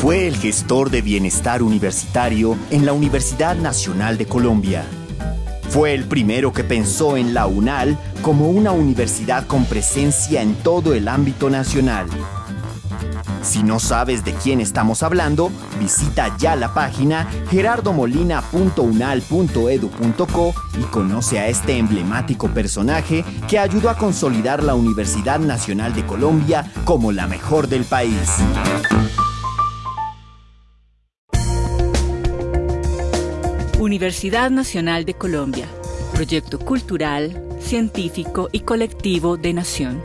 Fue el gestor de bienestar universitario en la Universidad Nacional de Colombia. Fue el primero que pensó en la UNAL como una universidad con presencia en todo el ámbito nacional. Si no sabes de quién estamos hablando, visita ya la página gerardomolina.unal.edu.co y conoce a este emblemático personaje que ayudó a consolidar la Universidad Nacional de Colombia como la mejor del país. Universidad Nacional de Colombia, proyecto cultural, científico y colectivo de nación.